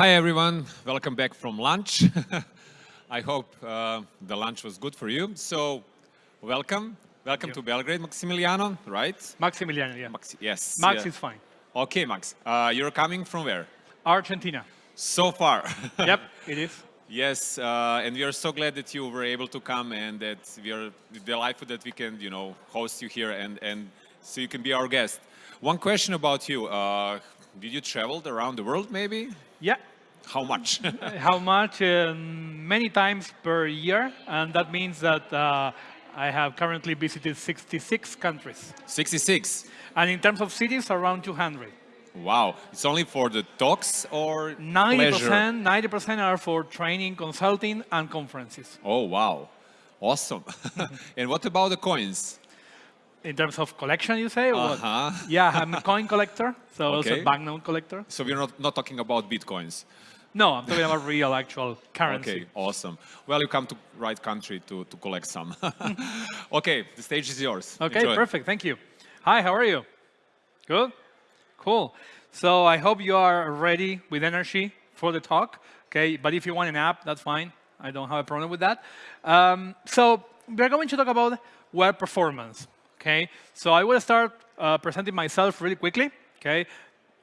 Hi, everyone. Welcome back from lunch. I hope uh, the lunch was good for you. So, welcome. Welcome to Belgrade, Maximiliano, right? Maximiliano, yeah. Max yes. Max yeah. is fine. Okay, Max. Uh, you're coming from where? Argentina. So far. yep, it is. Yes, uh, and we are so glad that you were able to come and that we are delighted that we can, you know, host you here and, and so you can be our guest. One question about you. Uh, did you travel around the world maybe? Yeah. How much? How much? Um, many times per year, and that means that uh, I have currently visited 66 countries. 66? And in terms of cities, around 200. Wow, it's only for the talks or 90%, pleasure? 90% are for training, consulting, and conferences. Oh, wow. Awesome. and what about the coins? In terms of collection, you say? Uh -huh. Yeah, I'm a coin collector, so okay. also banknote collector. So we're not, not talking about bitcoins? No, I'm talking about real, actual currency. Okay, awesome. Well, you come to right country to, to collect some. okay, the stage is yours. Okay, Enjoy. perfect. Thank you. Hi, how are you? Good? Cool. So I hope you are ready with energy for the talk. Okay, but if you want an app, that's fine. I don't have a problem with that. Um, so we're going to talk about web performance. Okay, so I will start uh, presenting myself really quickly. Okay,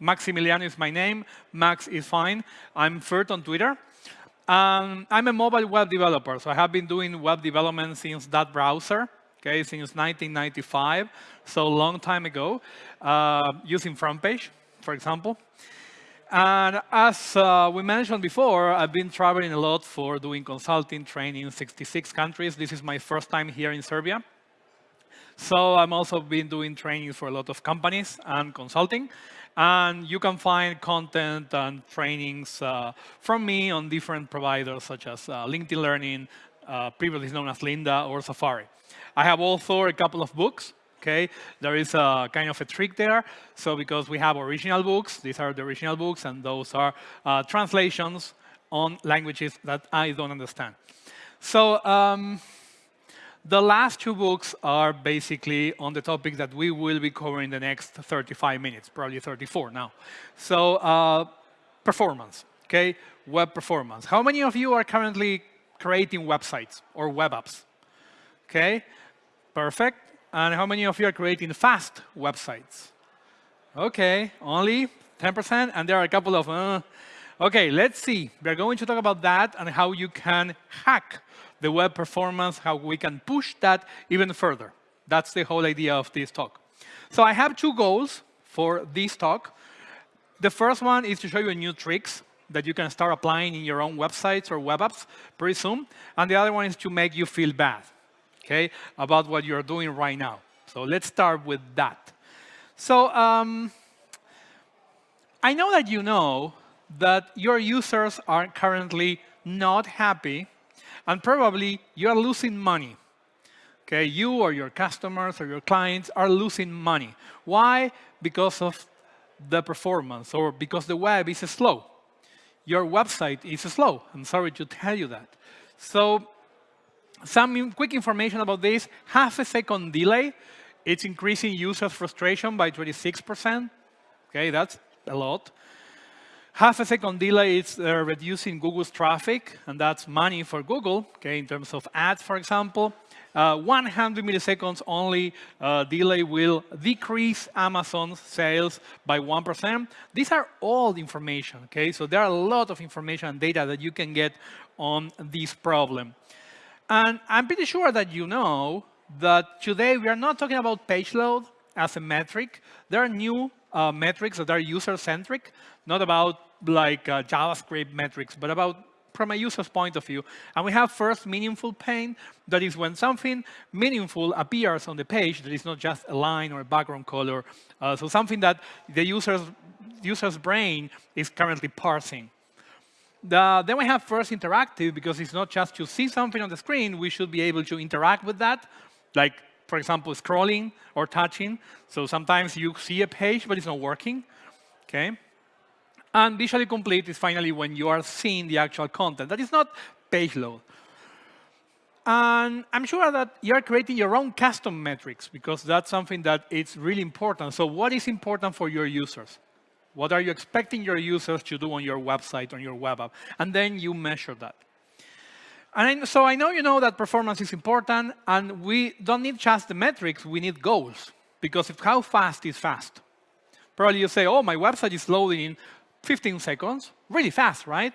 Maximiliano is my name. Max is fine. I'm Firt on Twitter. Um, I'm a mobile web developer, so I have been doing web development since that browser, okay, since 1995, so a long time ago, uh, using FrontPage, for example. And as uh, we mentioned before, I've been traveling a lot for doing consulting, training in 66 countries. This is my first time here in Serbia. So I'm also been doing trainings for a lot of companies and consulting. And you can find content and trainings uh, from me on different providers such as uh, LinkedIn Learning, uh, previously known as Lynda, or Safari. I have also a couple of books. Okay, there is a kind of a trick there. So because we have original books, these are the original books, and those are uh, translations on languages that I don't understand. So um, the last two books are basically on the topic that we will be covering the next 35 minutes, probably 34 now. So uh, performance, okay? Web performance. How many of you are currently creating websites or web apps? Okay, perfect. And how many of you are creating fast websites? Okay, only 10%, and there are a couple of, uh, okay, let's see. We're going to talk about that and how you can hack the web performance, how we can push that even further. That's the whole idea of this talk. So I have two goals for this talk. The first one is to show you new tricks that you can start applying in your own websites or web apps pretty soon. And the other one is to make you feel bad okay, about what you're doing right now. So let's start with that. So um, I know that you know that your users are currently not happy and probably you are losing money. Okay, you or your customers or your clients are losing money. Why? Because of the performance or because the web is slow. Your website is slow. I'm sorry to tell you that. So some quick information about this, half a second delay, it's increasing user frustration by 26%. Okay, that's a lot. Half a second delay is uh, reducing Google's traffic, and that's money for Google, okay, in terms of ads, for example. Uh, 100 milliseconds only uh, delay will decrease Amazon's sales by 1%. These are all information, okay? So there are a lot of information and data that you can get on this problem. And I'm pretty sure that you know that today we are not talking about page load as a metric. There are new uh, metrics that are user-centric, not about like uh, JavaScript metrics, but about from a user's point of view. And we have first meaningful paint, that is when something meaningful appears on the page that is not just a line or a background color. Uh, so something that the user's, user's brain is currently parsing. The, then we have first interactive, because it's not just to see something on the screen, we should be able to interact with that, like, for example, scrolling or touching. So sometimes you see a page, but it's not working. Okay. And visually complete is finally when you are seeing the actual content. That is not page load. And I'm sure that you're creating your own custom metrics because that's something that is really important. So what is important for your users? What are you expecting your users to do on your website, on your web app? And then you measure that. And so I know you know that performance is important, and we don't need just the metrics, we need goals. Because if how fast is fast? Probably you say, oh, my website is loading in 15 seconds. Really fast, right?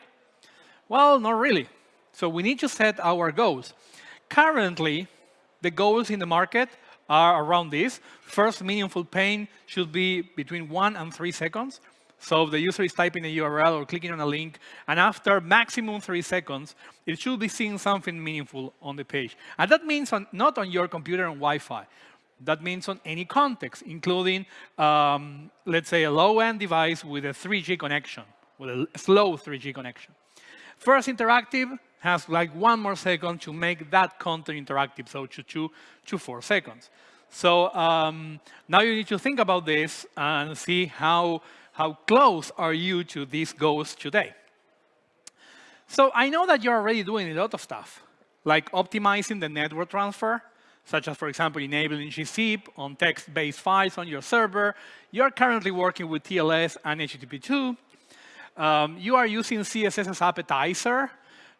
Well, not really. So we need to set our goals. Currently, the goals in the market are around this. First meaningful paint should be between one and three seconds. So the user is typing a URL or clicking on a link, and after maximum three seconds, it should be seeing something meaningful on the page. And that means on, not on your computer and Wi-Fi. That means on any context, including, um, let's say, a low-end device with a 3G connection, with a slow 3G connection. First Interactive has like one more second to make that content interactive, so to two to four seconds. So um, now you need to think about this and see how, how close are you to these goals today. So I know that you're already doing a lot of stuff, like optimizing the network transfer, such as, for example, enabling gzip on text-based files on your server. You're currently working with TLS and HTTP2. Um, you are using CSS as appetizer.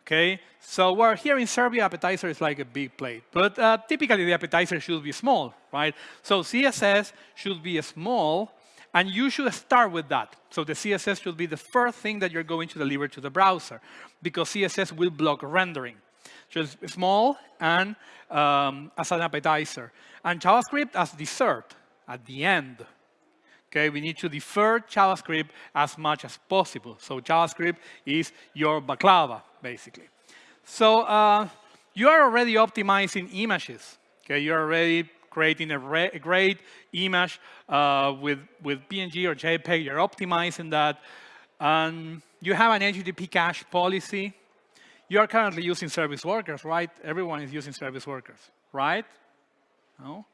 Okay, so we're here in Serbia, appetizer is like a big plate. But uh, typically, the appetizer should be small, right? So CSS should be small, and you should start with that. So the CSS should be the first thing that you're going to deliver to the browser, because CSS will block rendering just small and um, as an appetizer. And JavaScript as dessert at the end. Okay, we need to defer JavaScript as much as possible. So JavaScript is your baklava, basically. So uh, you are already optimizing images. Okay, you're already creating a, a great image uh, with, with PNG or JPEG. You're optimizing that. And you have an HTTP cache policy you are currently using service workers, right? Everyone is using service workers, right? No?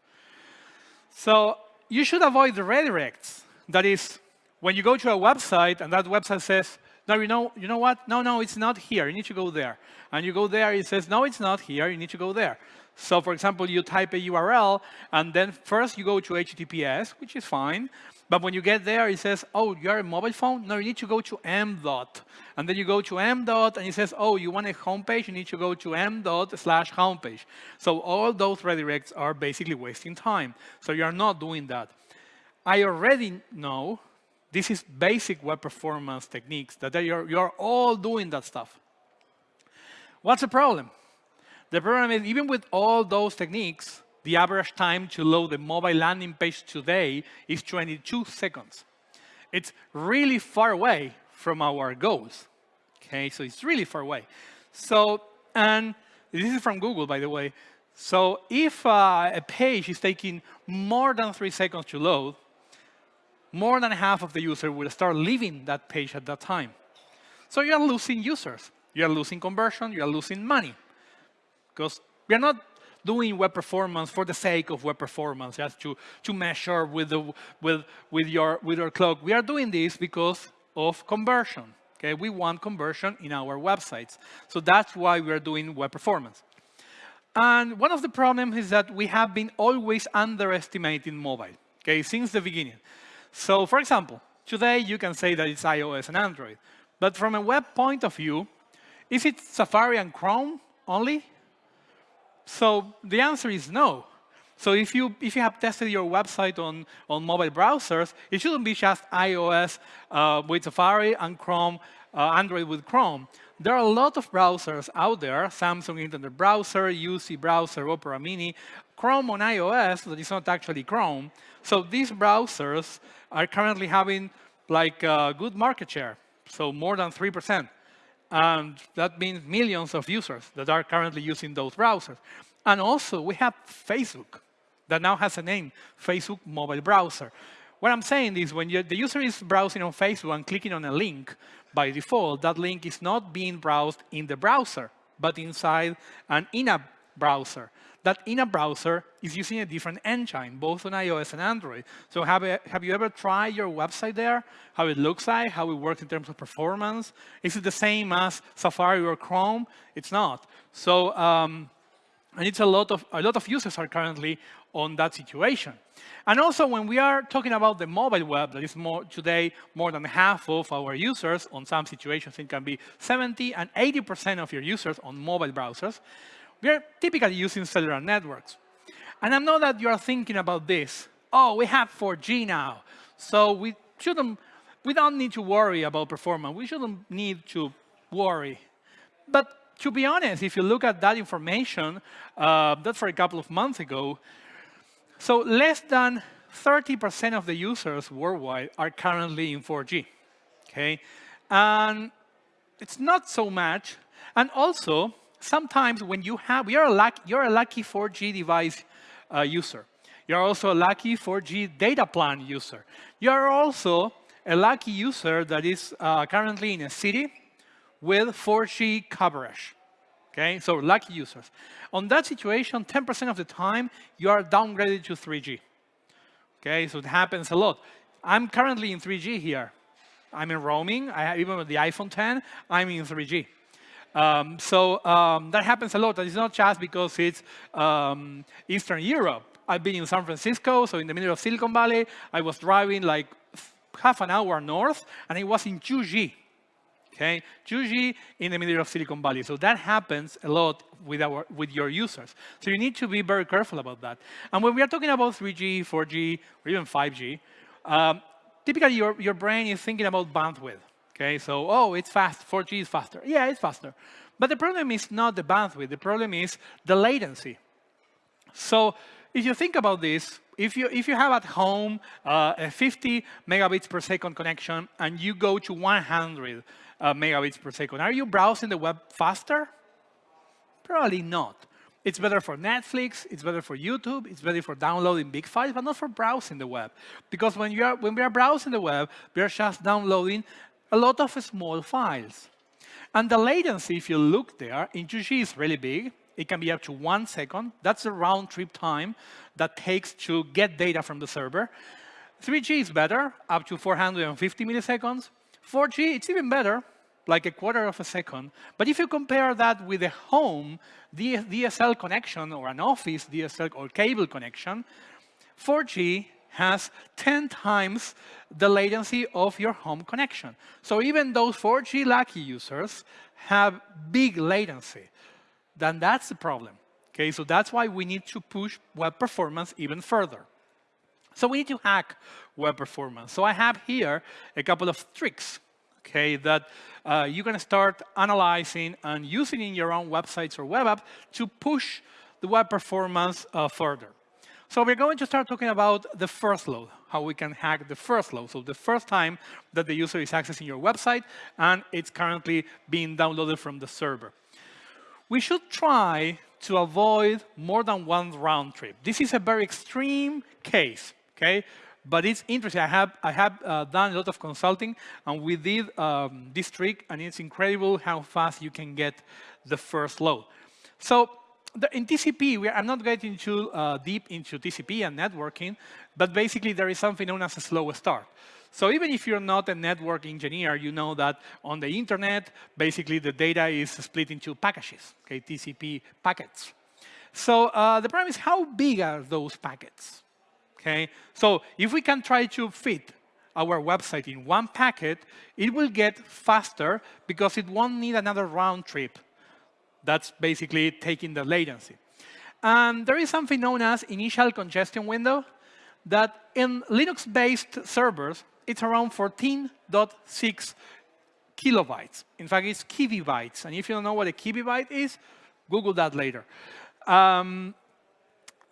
So you should avoid the redirects. That is, when you go to a website and that website says, no, you know, you know what? No, no, it's not here. You need to go there. And you go there, it says, no, it's not here. You need to go there. So for example, you type a URL, and then first you go to HTTPS, which is fine. But when you get there, it says, oh, you're a mobile phone? No, you need to go to m dot. And then you go to m dot, and it says, oh, you want a homepage? You need to go to m dot slash homepage. So all those redirects are basically wasting time. So you're not doing that. I already know this is basic web performance techniques that you're, you're all doing that stuff. What's the problem? The problem is even with all those techniques, the average time to load the mobile landing page today is 22 seconds. It's really far away from our goals. Okay, so it's really far away. So, and this is from Google, by the way. So if uh, a page is taking more than three seconds to load, more than half of the user will start leaving that page at that time. So you're losing users. You're losing conversion. You're losing money. Because we're not doing web performance for the sake of web performance, just to, to measure with, the, with, with, your, with your clock. We are doing this because of conversion. Okay, we want conversion in our websites. So that's why we are doing web performance. And one of the problems is that we have been always underestimating mobile, okay, since the beginning. So for example, today you can say that it's iOS and Android. But from a web point of view, is it Safari and Chrome only? So the answer is no. So if you, if you have tested your website on, on mobile browsers, it shouldn't be just iOS uh, with Safari and Chrome, uh, Android with Chrome. There are a lot of browsers out there, Samsung Internet Browser, UC Browser, Opera Mini, Chrome on iOS that is not actually Chrome. So these browsers are currently having like uh, good market share, so more than 3%. And that means millions of users that are currently using those browsers. And also, we have Facebook that now has a name, Facebook Mobile Browser. What I'm saying is when the user is browsing on Facebook and clicking on a link, by default, that link is not being browsed in the browser, but inside an in-app browser that in a browser is using a different engine, both on iOS and Android. So have, a, have you ever tried your website there, how it looks like, how it works in terms of performance? Is it the same as Safari or Chrome? It's not. So um, And it's a lot of a lot of users are currently on that situation. And also, when we are talking about the mobile web, that is more today more than half of our users. On some situations, it can be 70 and 80% of your users on mobile browsers. We are typically using cellular networks. And I know that you are thinking about this. Oh, we have 4G now, so we shouldn't. We don't need to worry about performance. We shouldn't need to worry. But to be honest, if you look at that information, uh, that's for a couple of months ago, so less than 30% of the users worldwide are currently in 4G, okay? And it's not so much. And also, sometimes when you have, you're a lucky, you're a lucky 4G device uh, user. You're also a lucky 4G data plan user. You're also a lucky user that is uh, currently in a city with 4G coverage. Okay, so lucky users. On that situation, 10% of the time, you are downgraded to 3G. Okay, so it happens a lot. I'm currently in 3G here. I'm in roaming. I even with the iPhone 10, I'm in 3G. Um, so um, that happens a lot. It's not just because it's um, Eastern Europe. I've been in San Francisco, so in the middle of Silicon Valley. I was driving like half an hour north, and it was in 2G okay? 2G in the middle of Silicon Valley. So that happens a lot with, our, with your users. So you need to be very careful about that. And when we are talking about 3G, 4G, or even 5G, um, typically your, your brain is thinking about bandwidth. Okay, so, oh, it's fast, 4G is faster. Yeah, it's faster. But the problem is not the bandwidth, the problem is the latency. So if you think about this, if you, if you have at home uh, a 50 megabits per second connection and you go to 100 uh, megabits per second. Are you browsing the web faster? Probably not. It's better for Netflix, it's better for YouTube, it's better for downloading big files, but not for browsing the web. Because when, you are, when we are browsing the web, we are just downloading a lot of small files. And the latency, if you look there, in 2G is really big. It can be up to one second. That's the round trip time that takes to get data from the server. 3G is better, up to 450 milliseconds. 4G, it's even better, like a quarter of a second. But if you compare that with a home DSL connection or an office DSL or cable connection, 4G has 10 times the latency of your home connection. So even those 4G lucky users have big latency. Then that's the problem. Okay, so that's why we need to push web performance even further. So we need to hack web performance. So I have here a couple of tricks okay, that uh, going to start analyzing and using in your own websites or web app to push the web performance uh, further. So we're going to start talking about the first load, how we can hack the first load. So the first time that the user is accessing your website and it's currently being downloaded from the server. We should try to avoid more than one round trip. This is a very extreme case okay? But it's interesting. I have, I have uh, done a lot of consulting, and we did um, this trick, and it's incredible how fast you can get the first load. So the, in TCP, we, I'm not getting too uh, deep into TCP and networking, but basically there is something known as a slow start. So even if you're not a network engineer, you know that on the internet, basically the data is split into packages, okay, TCP packets. So uh, the problem is how big are those packets? Okay? So if we can try to fit our website in one packet, it will get faster because it won't need another round trip. That's basically taking the latency. And there is something known as initial congestion window that in Linux-based servers, it's around 14.6 kilobytes. In fact, it's kibibytes. And if you don't know what a kibibyte is, Google that later. Um,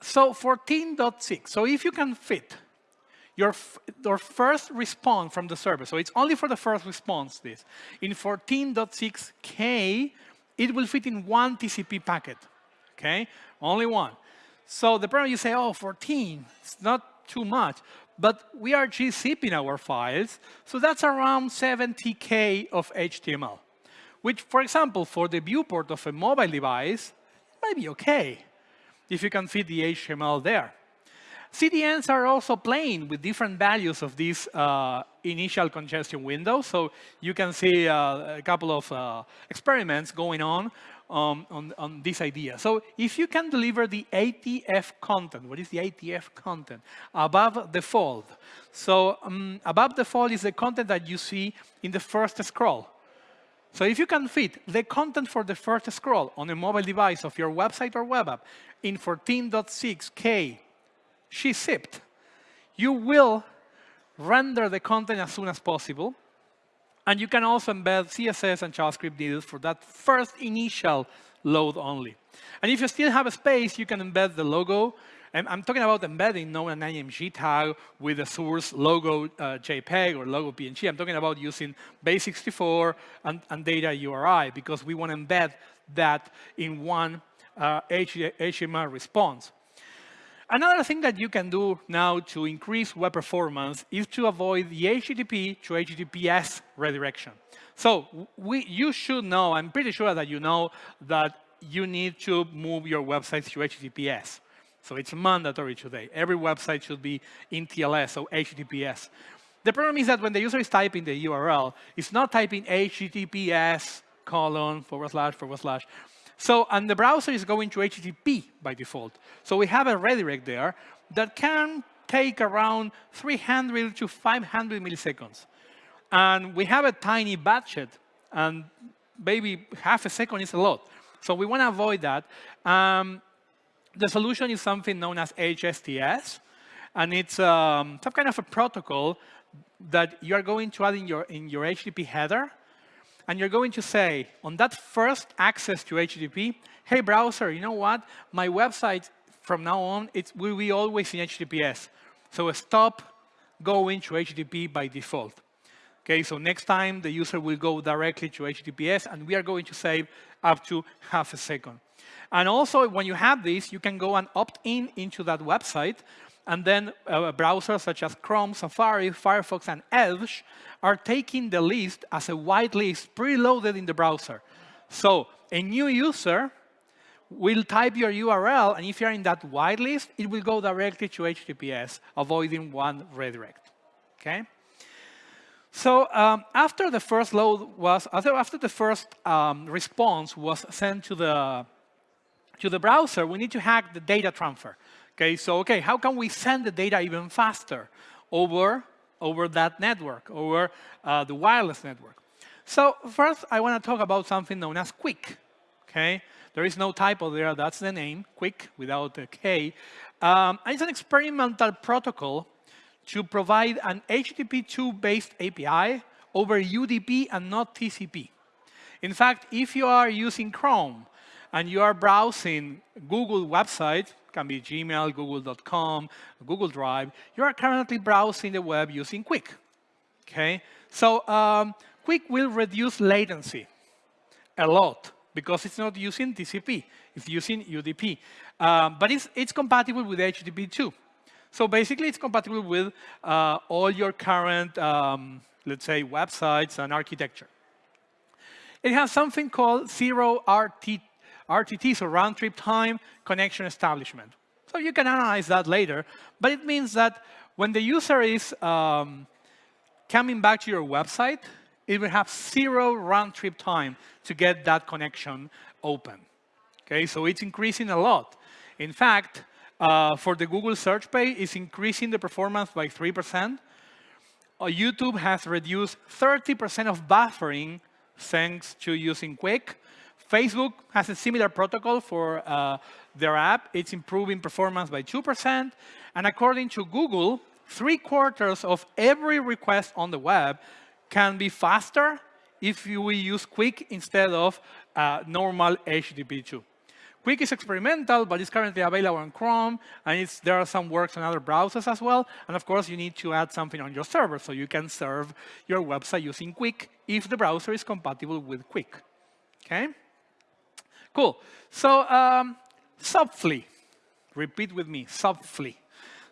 so 14.6, so if you can fit your, your first response from the server, so it's only for the first response, this, in 14.6K, it will fit in one TCP packet, okay? Only one. So the problem you say, oh, 14, it's not too much. But we are gzipping our files, so that's around 70K of HTML, which, for example, for the viewport of a mobile device, might be okay if you can fit the HTML there. CDNs are also playing with different values of this uh, initial congestion window. So you can see uh, a couple of uh, experiments going on on, on, on this idea. So if you can deliver the ATF content, what is the ATF content? Above the fold. So um, above the fold is the content that you see in the first scroll. So if you can fit the content for the first scroll on a mobile device of your website or web app in 14.6K gzipped, you will render the content as soon as possible. And you can also embed CSS and JavaScript needed for that first initial load only. And if you still have a space, you can embed the logo. And I'm talking about embedding, not an IMG tag with a source logo uh, JPEG or logo PNG. I'm talking about using base64 and, and data URI because we want to embed that in one uh, HTML response. Another thing that you can do now to increase web performance is to avoid the HTTP to HTTPS redirection. So we, you should know, I'm pretty sure that you know that you need to move your website to HTTPS. So it's mandatory today. Every website should be in TLS, so HTTPS. The problem is that when the user is typing the URL, it's not typing HTTPS colon forward slash forward slash. So, and the browser is going to HTTP by default. So we have a redirect there that can take around 300 to 500 milliseconds. And we have a tiny budget, and maybe half a second is a lot. So we want to avoid that. Um, the solution is something known as HSTS, and it's um, some kind of a protocol that you are going to add in your, in your HTTP header and you're going to say, on that first access to HTTP, hey, browser, you know what? My website, from now on, it will be always in HTTPS. So stop going to HTTP by default. Okay, so next time, the user will go directly to HTTPS, and we are going to save up to half a second. And also, when you have this, you can go and opt in into that website and then uh, browsers such as Chrome, Safari, Firefox, and Edge are taking the list as a whitelist preloaded in the browser. So a new user will type your URL, and if you're in that whitelist, it will go directly to HTTPS, avoiding one redirect. Okay? So um, after the first load was, after, after the first um, response was sent to the, to the browser, we need to hack the data transfer. Okay, so okay, how can we send the data even faster over, over that network, over uh, the wireless network? So first, I want to talk about something known as QUIC. Okay, there is no typo there. That's the name, QUIC, without a K. Um, it's an experimental protocol to provide an HTTP2-based API over UDP and not TCP. In fact, if you are using Chrome and you are browsing Google website, can be Gmail, Google.com, Google Drive, you are currently browsing the web using QUIC. Okay? So um, QUIC will reduce latency a lot because it's not using TCP, it's using UDP. Um, but it's, it's compatible with HTTP2. So basically, it's compatible with uh, all your current, um, let's say, websites and architecture. It has something called zero RT RTT, so round trip time, connection establishment. So you can analyze that later, but it means that when the user is um, coming back to your website, it will have zero round trip time to get that connection open. Okay, so it's increasing a lot. In fact, uh, for the Google search page, it's increasing the performance by 3%. Uh, YouTube has reduced 30% of buffering thanks to using QUIC. Facebook has a similar protocol for uh, their app. It's improving performance by 2%. And according to Google, three quarters of every request on the web can be faster if you use QUIC instead of uh, normal HTTP2. QUIC is experimental, but it's currently available on Chrome, and there are some works on other browsers as well. And of course, you need to add something on your server, so you can serve your website using QUIC if the browser is compatible with QUIC. Okay? Cool. So um, repeat with me, Zopfli.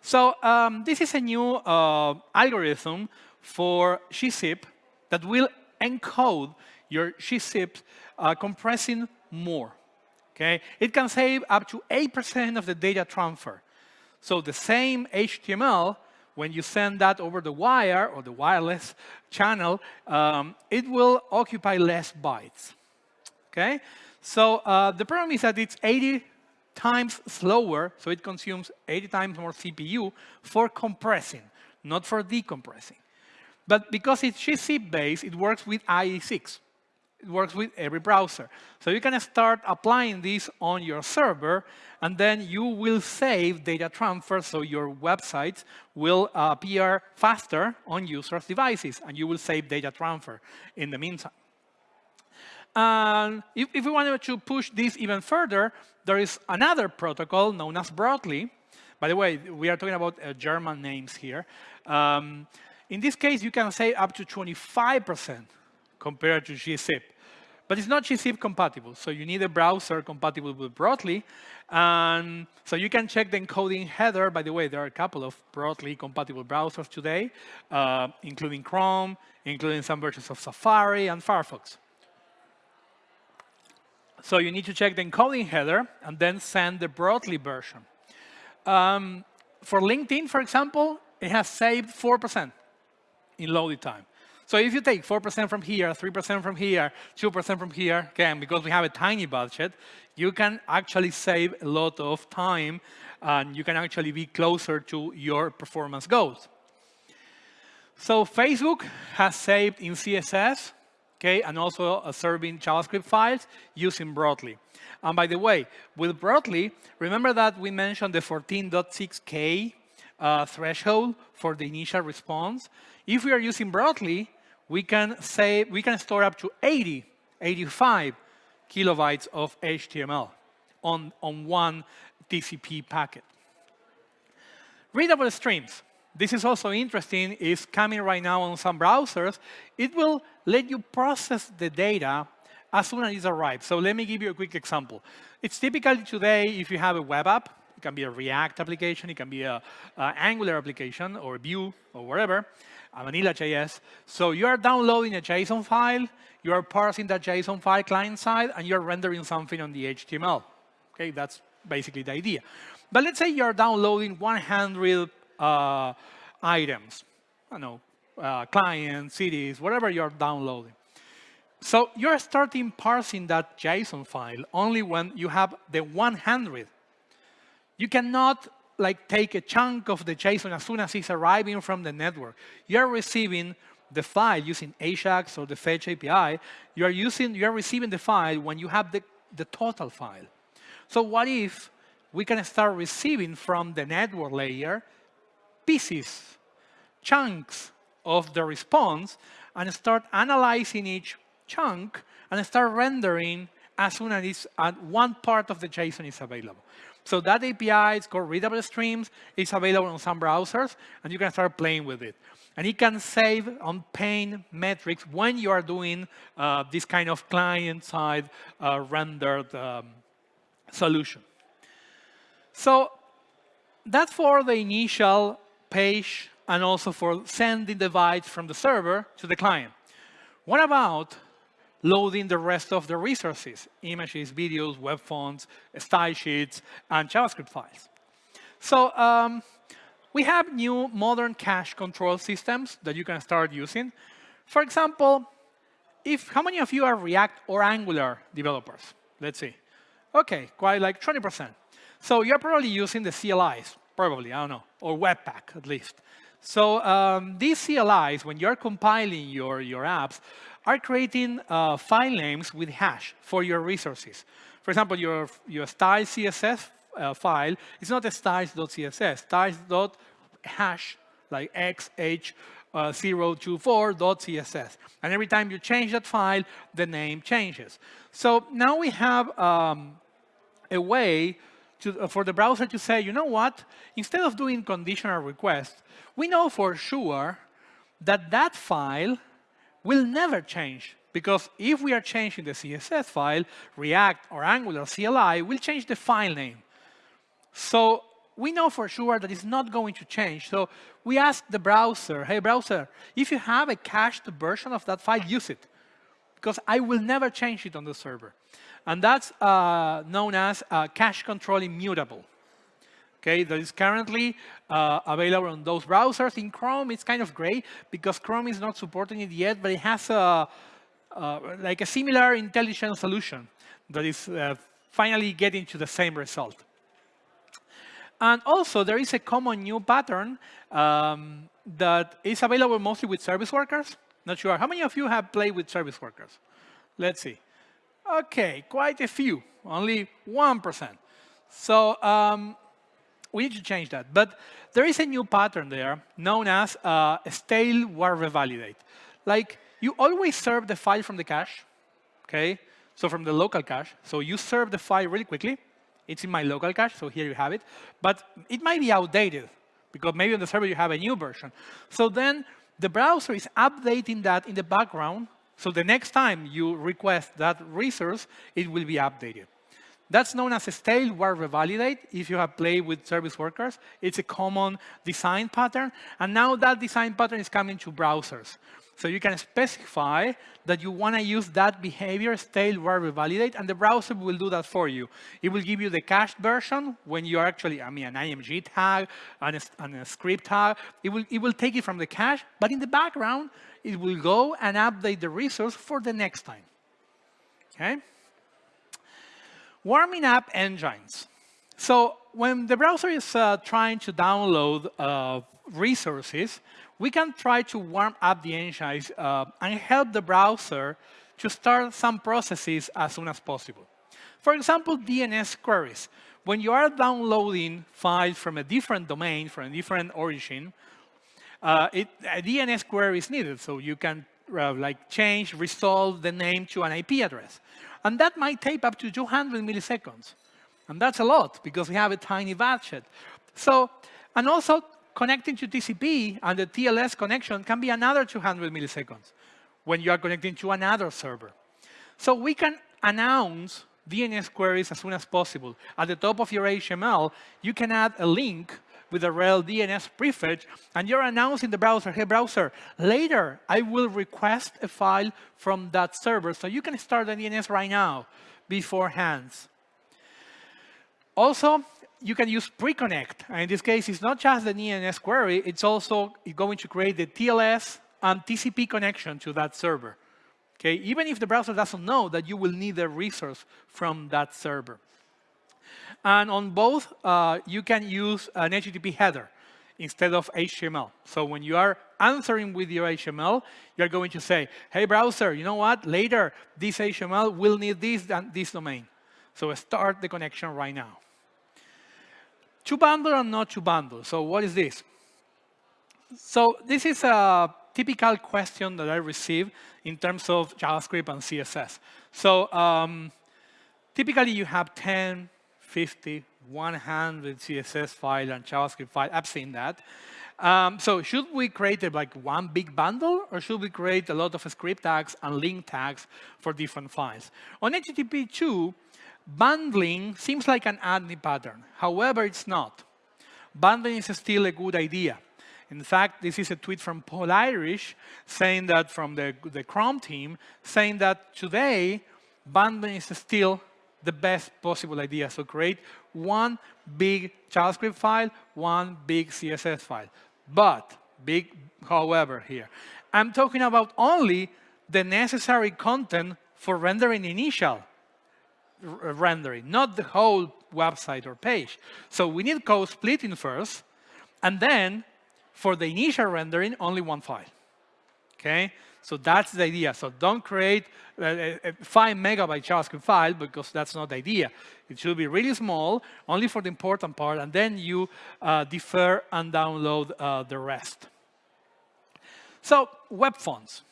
So um, this is a new uh, algorithm for gzip that will encode your gzip uh, compressing more. Okay, It can save up to 8% of the data transfer. So the same HTML, when you send that over the wire or the wireless channel, um, it will occupy less bytes. Okay? So uh, the problem is that it's 80 times slower, so it consumes 80 times more CPU for compressing, not for decompressing. But because it's gzip-based, it works with IE6. It works with every browser. So you can start applying this on your server, and then you will save data transfer, so your websites will appear faster on users' devices, and you will save data transfer in the meantime. And if, if we wanted to push this even further, there is another protocol known as Brotli. By the way, we are talking about uh, German names here. Um, in this case, you can save up to 25% compared to gzip. But it's not gzip compatible, so you need a browser compatible with Brotli. And so you can check the encoding header. By the way, there are a couple of Brotli compatible browsers today, uh, including Chrome, including some versions of Safari and Firefox. So you need to check the encoding header and then send the Brotli version. Um, for LinkedIn, for example, it has saved 4% in loading time. So if you take 4% from here, 3% from here, 2% from here, again, because we have a tiny budget, you can actually save a lot of time and you can actually be closer to your performance goals. So Facebook has saved in CSS okay, and also uh, serving JavaScript files using Brotli. And by the way, with Brotli, remember that we mentioned the 14.6K uh, threshold for the initial response. If we are using Brotli, we can say we can store up to 80, 85 kilobytes of HTML on, on one TCP packet. Readable streams this is also interesting, is coming right now on some browsers. It will let you process the data as soon as it arrives. So let me give you a quick example. It's typically today, if you have a web app, it can be a React application, it can be a, Angular application, or Vue, or whatever, a Vanilla.js. So you are downloading a JSON file, you are parsing that JSON file client-side, and you're rendering something on the HTML. Okay, that's basically the idea. But let's say you're downloading 100 uh, items, I know, uh, clients, cities, whatever you're downloading. So you're starting parsing that JSON file only when you have the 100. You cannot like take a chunk of the JSON as soon as it's arriving from the network. You're receiving the file using Ajax or the Fetch API. You are using, you are receiving the file when you have the, the total file. So what if we can start receiving from the network layer pieces, chunks of the response and start analyzing each chunk and start rendering as soon as it's, uh, one part of the JSON is available. So that API is called Readable Streams. It's available on some browsers, and you can start playing with it. And it can save on paint metrics when you are doing uh, this kind of client-side uh, rendered um, solution. So that's for the initial page and also for sending the bytes from the server to the client. What about loading the rest of the resources, images, videos, web fonts, style sheets, and JavaScript files? So um, we have new modern cache control systems that you can start using. For example, if how many of you are React or Angular developers? Let's see. OK, quite like 20%. So you're probably using the CLIs, probably, I don't know, or Webpack at least. So um, these CLIs, when you're compiling your, your apps, are creating uh, file names with hash for your resources. For example, your, your style CSS uh, file is not a styles.css, styles.hash, like xh024.css. Uh, and every time you change that file, the name changes. So now we have um, a way to, uh, for the browser to say, you know what, instead of doing conditional requests, we know for sure that that file will never change. Because if we are changing the CSS file, React or Angular CLI will change the file name. So we know for sure that it's not going to change. So we ask the browser, hey, browser, if you have a cached version of that file, use it. Because I will never change it on the server. And that's uh, known as uh, cache control immutable. Okay, that is currently uh, available on those browsers. In Chrome, it's kind of gray because Chrome is not supporting it yet, but it has a, uh, like a similar intelligent solution that is uh, finally getting to the same result. And also, there is a common new pattern um, that is available mostly with service workers. Not sure. How many of you have played with service workers? Let's see. OK, quite a few, only 1%. So um, we need to change that. But there is a new pattern there known as uh, stale while revalidate. Like, you always serve the file from the cache, OK? So from the local cache. So you serve the file really quickly. It's in my local cache, so here you have it. But it might be outdated, because maybe on the server you have a new version. So then the browser is updating that in the background. So the next time you request that resource, it will be updated. That's known as a stale while revalidate. If you have played with service workers, it's a common design pattern. And now that design pattern is coming to browsers. So you can specify that you want to use that behavior, stale while revalidate, and the browser will do that for you. It will give you the cached version when you are actually, I mean, an IMG tag and a, and a script tag. It will, it will take it from the cache, but in the background, it will go and update the resource for the next time. Okay? Warming up engines. So when the browser is uh, trying to download uh, resources, we can try to warm up the engines uh, and help the browser to start some processes as soon as possible. For example, DNS queries. When you are downloading files from a different domain, from a different origin, uh, it, a DNS query is needed, so you can uh, like change, resolve the name to an IP address. And that might take up to 200 milliseconds. And that's a lot, because we have a tiny budget. So, and also connecting to TCP and the TLS connection can be another 200 milliseconds when you are connecting to another server. So we can announce DNS queries as soon as possible. At the top of your HTML, you can add a link with a rel DNS prefetch, and you're announcing the browser, hey, browser, later I will request a file from that server, so you can start the DNS right now beforehand. Also, you can use pre-connect. In this case, it's not just the DNS query, it's also going to create the TLS and TCP connection to that server. Okay, even if the browser doesn't know that you will need a resource from that server. And on both, uh, you can use an HTTP header instead of HTML. So when you are answering with your HTML, you're going to say, hey, browser, you know what? Later, this HTML will need this this domain. So start the connection right now. To bundle and not to bundle. So what is this? So this is a typical question that I receive in terms of JavaScript and CSS. So um, typically you have 10, 50, 100 CSS file and JavaScript file. I've seen that. Um, so should we create a, like one big bundle, or should we create a lot of script tags and link tags for different files? On HTTP 2, Bundling seems like an anti-pattern. However, it's not. Bundling is still a good idea. In fact, this is a tweet from Paul Irish saying that from the, the Chrome team, saying that today, bundling is still the best possible idea. So create one big JavaScript file, one big CSS file. But, big however here, I'm talking about only the necessary content for rendering initial uh, rendering, not the whole website or page. So we need code splitting first, and then for the initial rendering, only one file. Okay? So that's the idea. So don't create a, a 5 megabyte JavaScript file because that's not the idea. It should be really small, only for the important part, and then you uh, defer and download uh, the rest. So web fonts.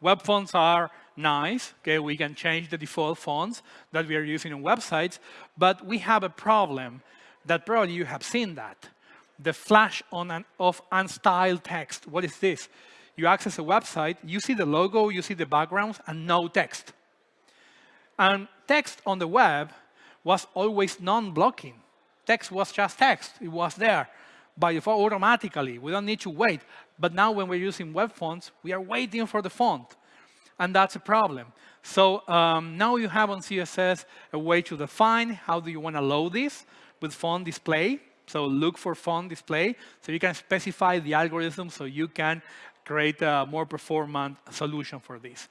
Web fonts are nice. Okay, we can change the default fonts that we are using on websites, but we have a problem that probably you have seen that. The flash on an, of unstyled text. What is this? You access a website, you see the logo, you see the backgrounds, and no text. And text on the web was always non-blocking. Text was just text. It was there by default automatically. We don't need to wait. But now when we're using web fonts, we are waiting for the font and that's a problem. So um, now you have on CSS a way to define how do you want to load this with font display. So look for font display. So you can specify the algorithm so you can create a more performant solution for this.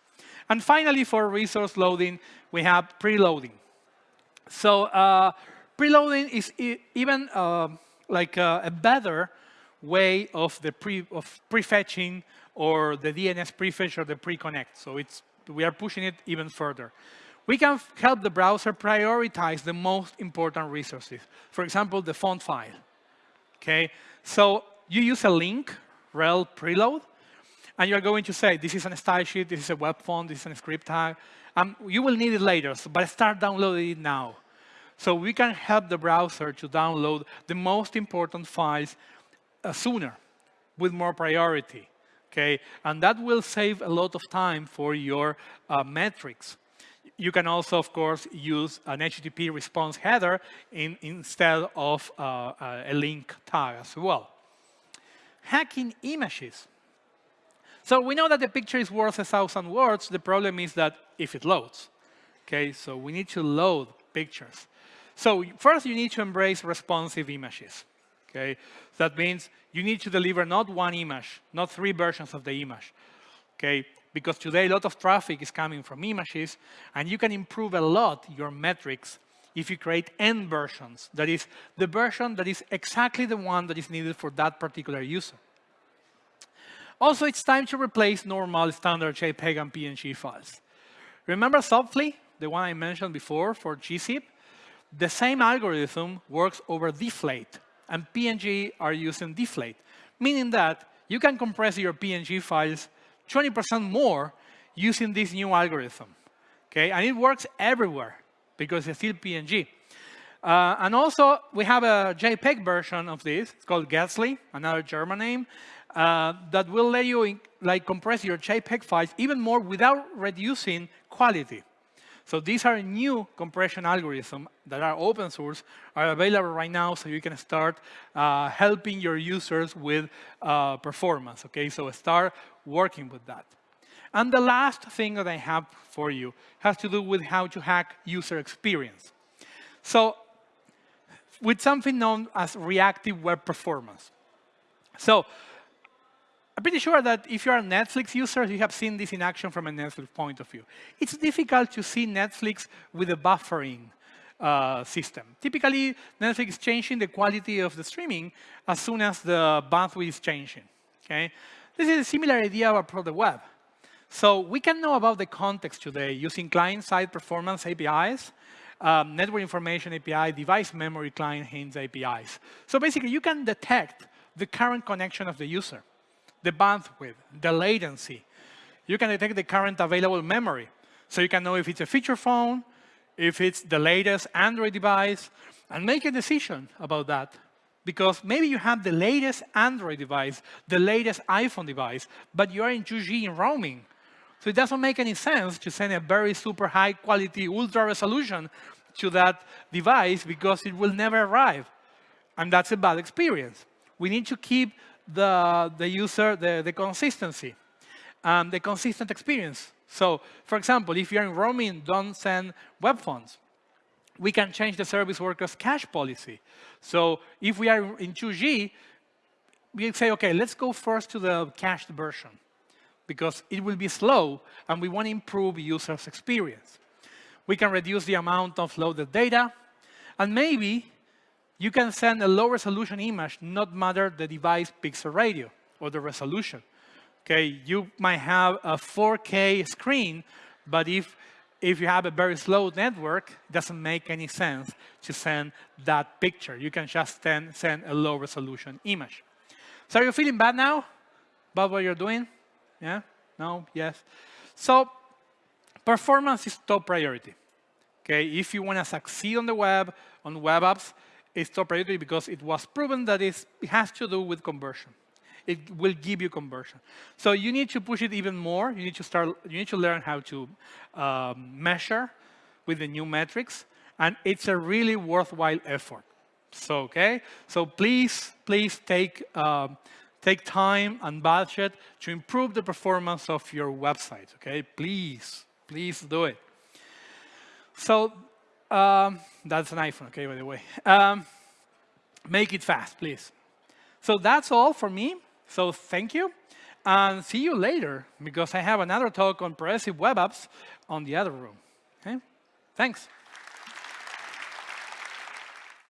And finally, for resource loading, we have preloading. So uh, preloading is e even uh, like a, a, better way of the pre of prefetching or the DNS prefetch or the pre-connect. So it's we are pushing it even further. We can help the browser prioritize the most important resources. For example, the font file. Okay, so you use a link, rel preload, and you're going to say, this is a style sheet, this is a web font, this is a script tag. Um, you will need it later, so, but start downloading it now. So we can help the browser to download the most important files uh, sooner, with more priority. Okay, and that will save a lot of time for your uh, metrics. You can also, of course, use an HTTP response header in, instead of uh, uh, a link tag as well. Hacking images. So we know that the picture is worth a thousand words. The problem is that if it loads. Okay, so we need to load pictures. So first, you need to embrace responsive images. Okay, that means you need to deliver not one image, not three versions of the image. Okay, because today a lot of traffic is coming from images, and you can improve a lot your metrics if you create n versions. That is, the version that is exactly the one that is needed for that particular user. Also, it's time to replace normal standard JPEG and PNG files. Remember Zopfli, the one I mentioned before for gzip? The same algorithm works over deflate, and PNG are using deflate, meaning that you can compress your PNG files 20% more using this new algorithm. Okay, and it works everywhere because it's still PNG. Uh, and also, we have a JPEG version of this. It's called Guetzli, another German name uh, that will let you like compress your JPEG files even more without reducing quality. So these are new compression algorithms that are open source, are available right now, so you can start uh, helping your users with uh, performance. Okay, so start working with that. And the last thing that I have for you has to do with how to hack user experience. So with something known as reactive web performance. So I'm pretty sure that if you're a Netflix user, you have seen this in action from a Netflix point of view. It's difficult to see Netflix with a buffering uh, system. Typically, Netflix is changing the quality of the streaming as soon as the bandwidth is changing. Okay? This is a similar idea about the web. So we can know about the context today using client-side performance APIs, um, network information API, device memory client hints APIs. So basically, you can detect the current connection of the user the bandwidth, the latency. You can detect the current available memory. So you can know if it's a feature phone, if it's the latest Android device, and make a decision about that. Because maybe you have the latest Android device, the latest iPhone device, but you are in 2G in roaming. So it doesn't make any sense to send a very super high quality, ultra resolution to that device because it will never arrive. And that's a bad experience. We need to keep the, the user, the, the consistency, um, the consistent experience. So, for example, if you're in roaming, don't send web fonts. We can change the service workers cache policy. So if we are in 2G, we say, OK, let's go first to the cached version because it will be slow, and we want to improve users' experience. We can reduce the amount of loaded data, and maybe you can send a low resolution image, not matter the device pixel ratio or the resolution. Okay, you might have a 4K screen, but if if you have a very slow network, it doesn't make any sense to send that picture. You can just send, send a low resolution image. So are you feeling bad now about what you're doing? Yeah? No? Yes? So performance is top priority. Okay, if you want to succeed on the web, on web apps, is top priority because it was proven that it has to do with conversion. It will give you conversion. So you need to push it even more. You need to start. You need to learn how to um, measure with the new metrics, and it's a really worthwhile effort. So okay. So please, please take um, take time and budget to improve the performance of your website. Okay. Please, please do it. So um, that's an iPhone, okay, by the way. Um, make it fast, please. So that's all for me. So thank you. And see you later, because I have another talk on progressive web apps on the other room. Okay? Thanks.